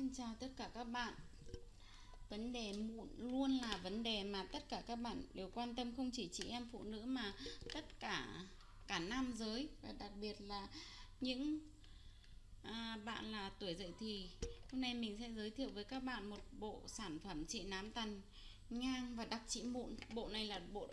Xin chào tất cả các bạn. Vấn đề mụn luôn là vấn đề mà tất cả các bạn đều quan tâm Không chỉ chị em phụ nữ mà tất cả cả nam giới. Và đặc biệt là những à, bạn là tuổi dậy thì Hôm nay mình sẽ giới thiệu với các bạn một bộ sản phẩm trị nám tần ngang và đặc trị mụn Bộ này là bộ